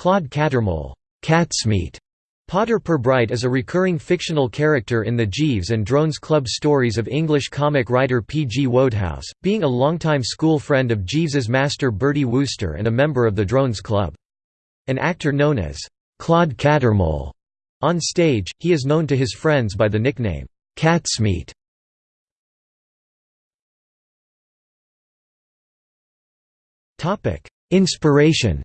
Claude Cattermole Catsmeat Potter Pirbright is a recurring fictional character in the Jeeves and Drones Club stories of English comic writer P. G. Wodehouse, being a longtime school friend of Jeeves's master Bertie Wooster and a member of the Drones Club. An actor known as Claude Cattermole on stage, he is known to his friends by the nickname Catsmeat. Inspiration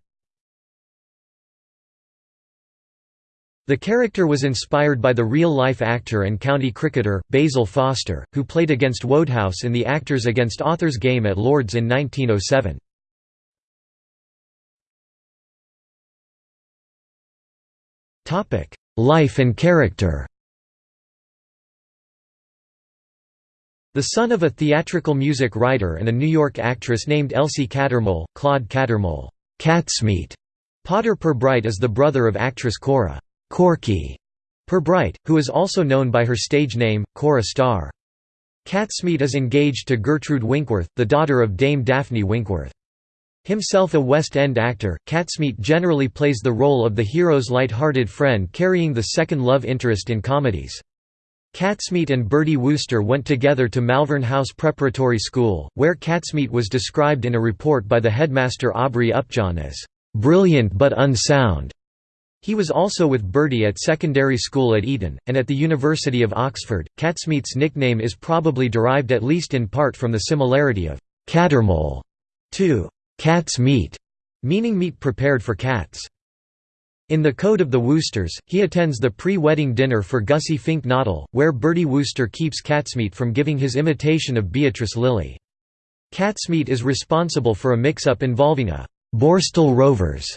The character was inspired by the real-life actor and county cricketer, Basil Foster, who played against Wodehouse in the Actors Against Authors game at Lord's in 1907. Life and character The son of a theatrical music writer and a New York actress named Elsie Cattermole, Claude Cattermole Catsmeat. Potter Pirbright is the brother of actress Cora Corky Pirbright, who is also known by her stage name, Cora Starr. Catsmeat is engaged to Gertrude Winkworth, the daughter of Dame Daphne Winkworth. Himself a West End actor, Catsmeat generally plays the role of the hero's light-hearted friend carrying the second love interest in comedies. Catsmeat and Bertie Wooster went together to Malvern House Preparatory School, where Catsmeat was described in a report by the headmaster Aubrey Upjohn as, "...brilliant but unsound." He was also with Bertie at secondary school at Eton, and at the University of Oxford. Catsmeat's nickname is probably derived at least in part from the similarity of Cattermole to cat's meat, meaning meat prepared for cats. In the Code of the Woosters, he attends the pre-wedding dinner for Gussie Fink Nottle, where Bertie Wooster keeps Catsmeat from giving his imitation of Beatrice Lillie. Catsmeat is responsible for a mix-up involving a Borstal Rovers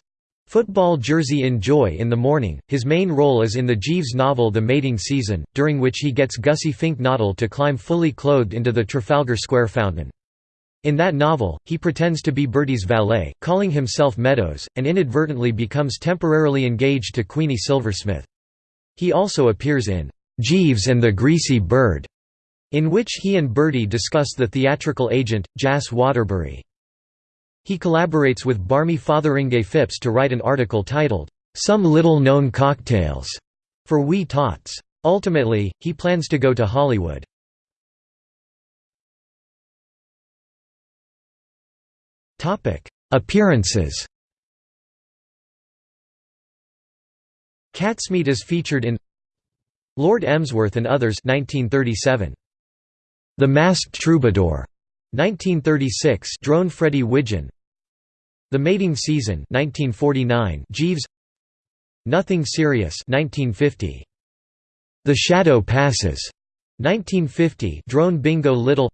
Football jersey in Joy in the Morning. His main role is in the Jeeves novel The Mating Season, during which he gets Gussie Fink Nottle to climb fully clothed into the Trafalgar Square fountain. In that novel, he pretends to be Bertie's valet, calling himself Meadows, and inadvertently becomes temporarily engaged to Queenie Silversmith. He also appears in Jeeves and the Greasy Bird, in which he and Bertie discuss the theatrical agent, Jas Waterbury. He collaborates with Barmy Fotheringay Phipps to write an article titled, "'Some Little-Known Cocktails' for Wee Tots. Ultimately, he plans to go to Hollywood. Appearances Catsmeat is featured in Lord Emsworth and Others 1937. The Masked Troubadour 1936 Drone Freddie Widgeon the Mating Season 1949 Jeeves. Nothing Serious 1950 The Shadow Passes 1950 Drone Bingo Little.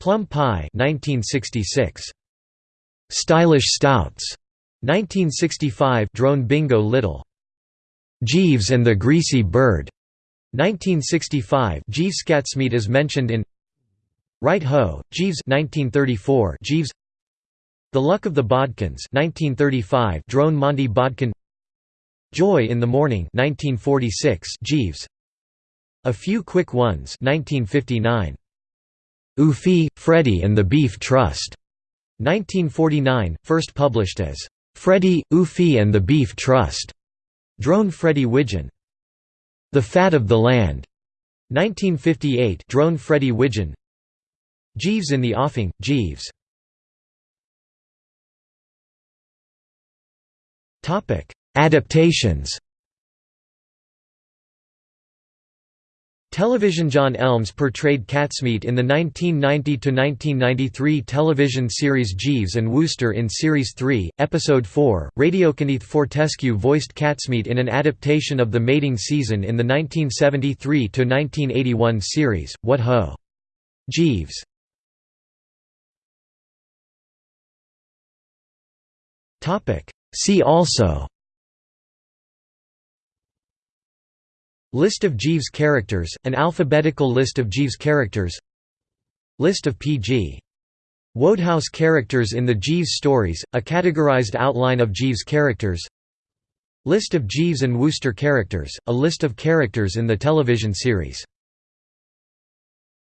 Plum Pie 1966 Stylish Stouts 1965 Drone Bingo Little. Jeeves and the Greasy Bird 1965 Jeeves Catsmeat is mentioned in Right Ho Jeeves 1934 Jeeves the Luck of the Bodkins 1935 Drone Monty Bodkin Joy in the Morning 1946 Jeeves A Few Quick Ones 1959 Oofy, Freddy and the Beef Trust 1949 first published as Freddy, Oofy and the Beef Trust Drone Freddy Widgeon The Fat of the Land 1958 Drone Freddy Widgeon Jeeves in the Offing Jeeves Adaptations Television John Elms portrayed Catsmeat in the 1990–1993 television series Jeeves and Wooster in Series 3, Episode 4. Radio Kenneth Fortescue voiced Catsmeat in an adaptation of The Mating Season in the 1973–1981 series, What Ho! Jeeves See also. List of Jeeves characters, an alphabetical list of Jeeves characters. List of P.G. Wodehouse characters in the Jeeves stories, a categorized outline of Jeeves characters. List of Jeeves and Wooster characters, a list of characters in the television series